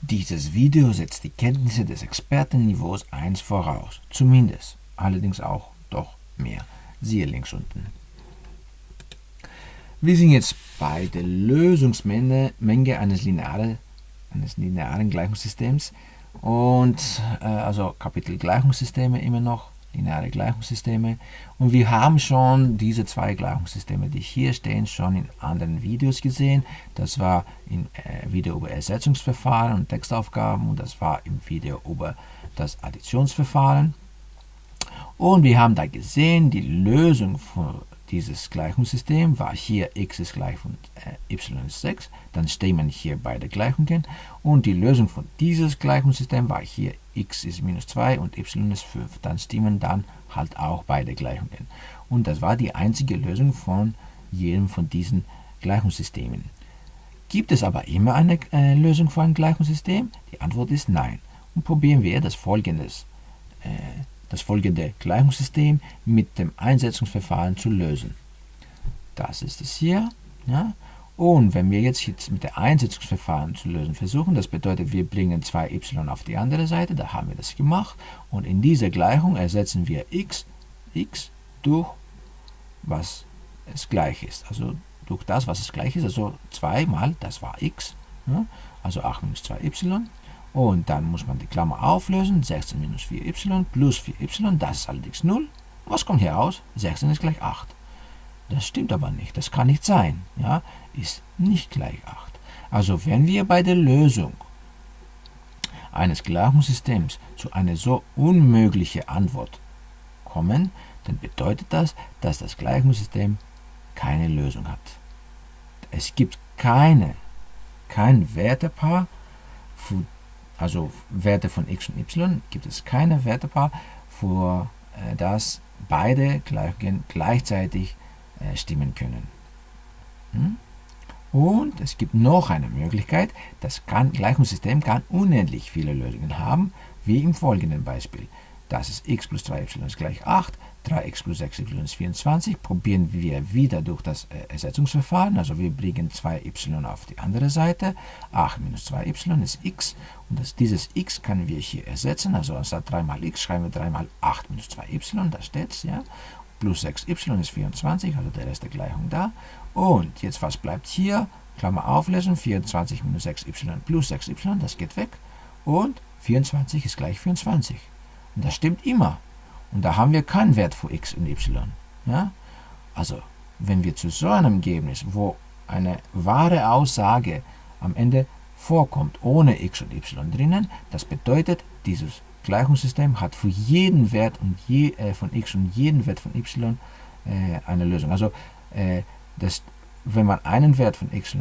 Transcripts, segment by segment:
Dieses Video setzt die Kenntnisse des Expertenniveaus 1 voraus, zumindest, allerdings auch doch mehr. Siehe links unten. Wir sind jetzt bei der Lösungsmenge eines linearen, eines linearen Gleichungssystems und äh, also Kapitel Gleichungssysteme immer noch lineare Gleichungssysteme. Und wir haben schon diese zwei Gleichungssysteme, die hier stehen, schon in anderen Videos gesehen. Das war im äh, Video über Ersetzungsverfahren und Textaufgaben und das war im Video über das Additionsverfahren. Und wir haben da gesehen, die Lösung für dieses Gleichungssystem war hier x ist gleich von äh, y ist 6, dann stimmen hier beide Gleichungen und die Lösung von dieses Gleichungssystem war hier x ist minus 2 und y ist 5, dann stimmen dann halt auch beide Gleichungen. Und das war die einzige Lösung von jedem von diesen Gleichungssystemen. Gibt es aber immer eine äh, Lösung für ein Gleichungssystem? Die Antwort ist nein. Und probieren wir das folgendes äh, das folgende Gleichungssystem mit dem Einsetzungsverfahren zu lösen. Das ist es hier. Ja? Und wenn wir jetzt, jetzt mit dem Einsetzungsverfahren zu lösen versuchen, das bedeutet, wir bringen 2y auf die andere Seite, da haben wir das gemacht. Und in dieser Gleichung ersetzen wir x, x durch was es gleich ist. Also durch das, was es gleich ist, also 2 mal, das war x, ja? also 8 minus 2y und dann muss man die Klammer auflösen. 16 minus 4y plus 4y, das ist allerdings 0. Was kommt hier raus? 16 ist gleich 8. Das stimmt aber nicht, das kann nicht sein. Ja, ist nicht gleich 8. Also wenn wir bei der Lösung eines Gleichungssystems zu einer so unmöglichen Antwort kommen, dann bedeutet das, dass das Gleichungssystem keine Lösung hat. Es gibt keine, kein Wertepaar, für also Werte von x und y, gibt es keine Wertepaar, für äh, das beide Gleichungen gleichzeitig äh, stimmen können. Hm? Und es gibt noch eine Möglichkeit, das kann, Gleichungssystem kann unendlich viele Lösungen haben, wie im folgenden Beispiel. Das ist x plus 2y ist gleich 8, 3x plus 6y ist 24. Probieren wir wieder durch das äh, Ersetzungsverfahren. Also wir bringen 2y auf die andere Seite. 8 minus 2y ist x. Und das, dieses x können wir hier ersetzen. Also anstatt 3 mal x schreiben wir 3 mal 8 minus 2y. Da steht es. Ja? Plus 6y ist 24, also der Rest der Gleichung da. Und jetzt was bleibt hier? Klammer auflösen. 24 minus 6y plus 6y, das geht weg. Und 24 ist gleich 24. Und das stimmt immer. Und da haben wir keinen Wert für x und y. Ja? Also, wenn wir zu so einem Ergebnis, wo eine wahre Aussage am Ende vorkommt, ohne x und y drinnen, das bedeutet, dieses Gleichungssystem hat für jeden Wert und je, äh, von x und jeden Wert von y äh, eine Lösung. Also, äh, das, wenn man einen Wert von x äh,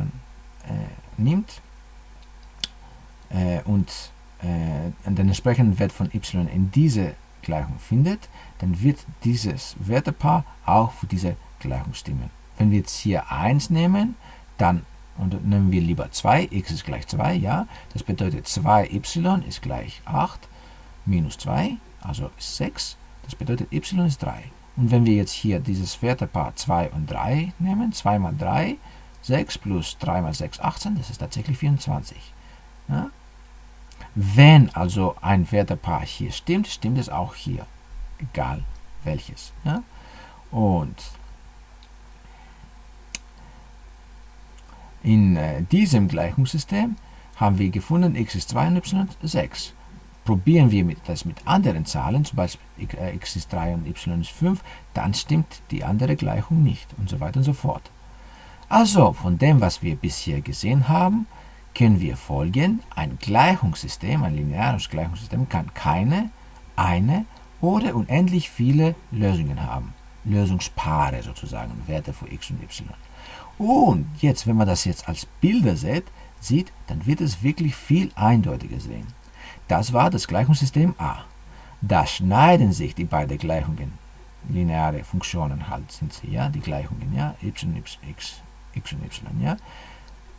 nimmt äh, und den entsprechenden Wert von y in diese Gleichung findet, dann wird dieses Wertepaar auch für diese Gleichung stimmen. Wenn wir jetzt hier 1 nehmen, dann und nehmen wir lieber 2, x ist gleich 2, ja, das bedeutet 2y ist gleich 8 minus 2, also 6, das bedeutet y ist 3. Und wenn wir jetzt hier dieses Wertepaar 2 und 3 nehmen, 2 mal 3, 6 plus 3 mal 6, 18, das ist tatsächlich 24. Ja? Wenn also ein Wertepaar hier stimmt, stimmt es auch hier, egal welches. Ja? Und in äh, diesem Gleichungssystem haben wir gefunden, x ist 2 und y 6. Probieren wir mit, das mit anderen Zahlen, zum Beispiel äh, x ist 3 und y ist 5, dann stimmt die andere Gleichung nicht und so weiter und so fort. Also, von dem, was wir bisher gesehen haben, können wir folgen, ein Gleichungssystem, ein lineares Gleichungssystem kann keine, eine oder unendlich viele Lösungen haben. Lösungspaare sozusagen, Werte für x und y. Und jetzt, wenn man das jetzt als Bilder sieht, sieht, dann wird es wirklich viel eindeutiger sehen. Das war das Gleichungssystem A. Da schneiden sich die beiden Gleichungen, lineare Funktionen halt sind sie, ja, die Gleichungen, ja, y, x, x und y, ja.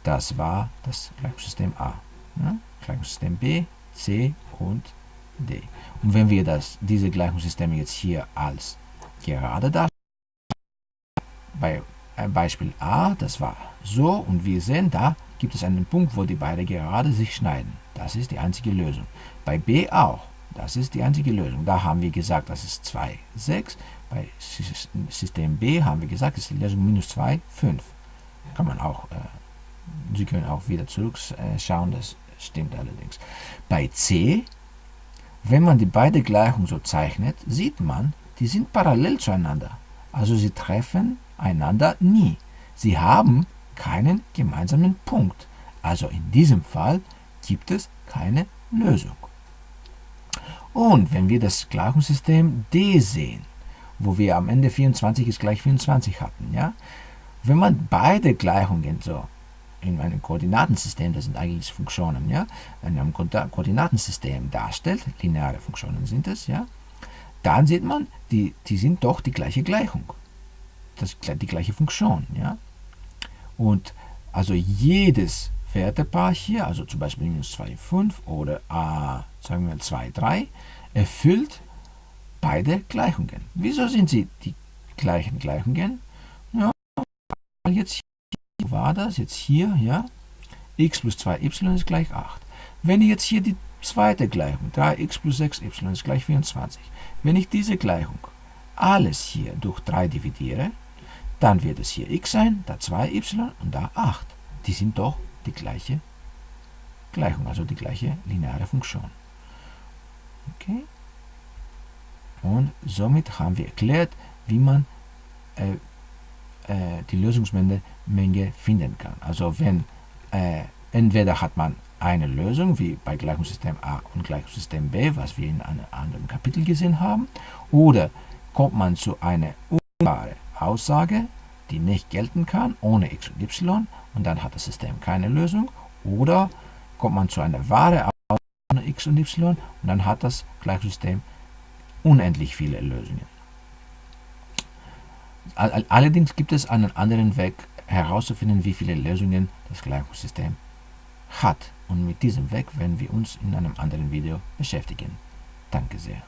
Das war das Gleichungssystem A. Ja? Gleichungssystem B, C und D. Und wenn wir das, diese Gleichungssysteme jetzt hier als gerade darstellen, bei äh, Beispiel A, das war so, und wir sehen, da gibt es einen Punkt, wo die beiden gerade sich schneiden. Das ist die einzige Lösung. Bei b auch. Das ist die einzige Lösung. Da haben wir gesagt, das ist 2, 6. Bei System B haben wir gesagt, ist die Lösung minus 2, 5. Kann man auch, äh, Sie können auch wieder zurückschauen, das stimmt allerdings. Bei C, wenn man die beiden Gleichungen so zeichnet, sieht man, die sind parallel zueinander. Also sie treffen einander nie. Sie haben keinen gemeinsamen Punkt. Also in diesem Fall gibt es keine Lösung. Und wenn wir das Gleichungssystem D sehen, wo wir am Ende 24 ist gleich 24 hatten, ja, wenn man beide Gleichungen so in einem Koordinatensystem, das sind eigentlich Funktionen, ja, in einem Koordinatensystem darstellt, lineare Funktionen sind es, ja, dann sieht man, die, die sind doch die gleiche Gleichung, das, die gleiche Funktion, ja. Und also jedes Wertepaar hier, also zum Beispiel minus 2, 5 oder a, sagen wir 2, 3, erfüllt beide Gleichungen. Wieso sind sie die gleichen Gleichungen? Ja, jetzt hier, war das? Jetzt hier, ja, x plus 2y ist gleich 8. Wenn ich jetzt hier die zweite Gleichung, 3x plus 6y ist gleich 24, wenn ich diese Gleichung alles hier durch 3 dividiere, dann wird es hier x sein, da 2y und da 8. Die sind doch die gleiche Gleichung, also die gleiche lineare Funktion. Okay? Und somit haben wir erklärt, wie man äh, äh, die Lösungsmenge finden kann. Also wenn äh, entweder hat man eine Lösung, wie bei Gleichungssystem A und Gleichungssystem B, was wir in einem anderen Kapitel gesehen haben, oder kommt man zu einer unklaren Aussage, die nicht gelten kann, ohne x und y, und dann hat das System keine Lösung, oder kommt man zu einer wahren Aussage ohne x und y, und dann hat das Gleichungssystem unendlich viele Lösungen. Allerdings gibt es einen anderen Weg herauszufinden, wie viele Lösungen das Gleichungssystem hat. Und mit diesem Weg werden wir uns in einem anderen Video beschäftigen. Danke sehr.